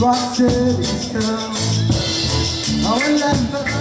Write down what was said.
Rock City town I love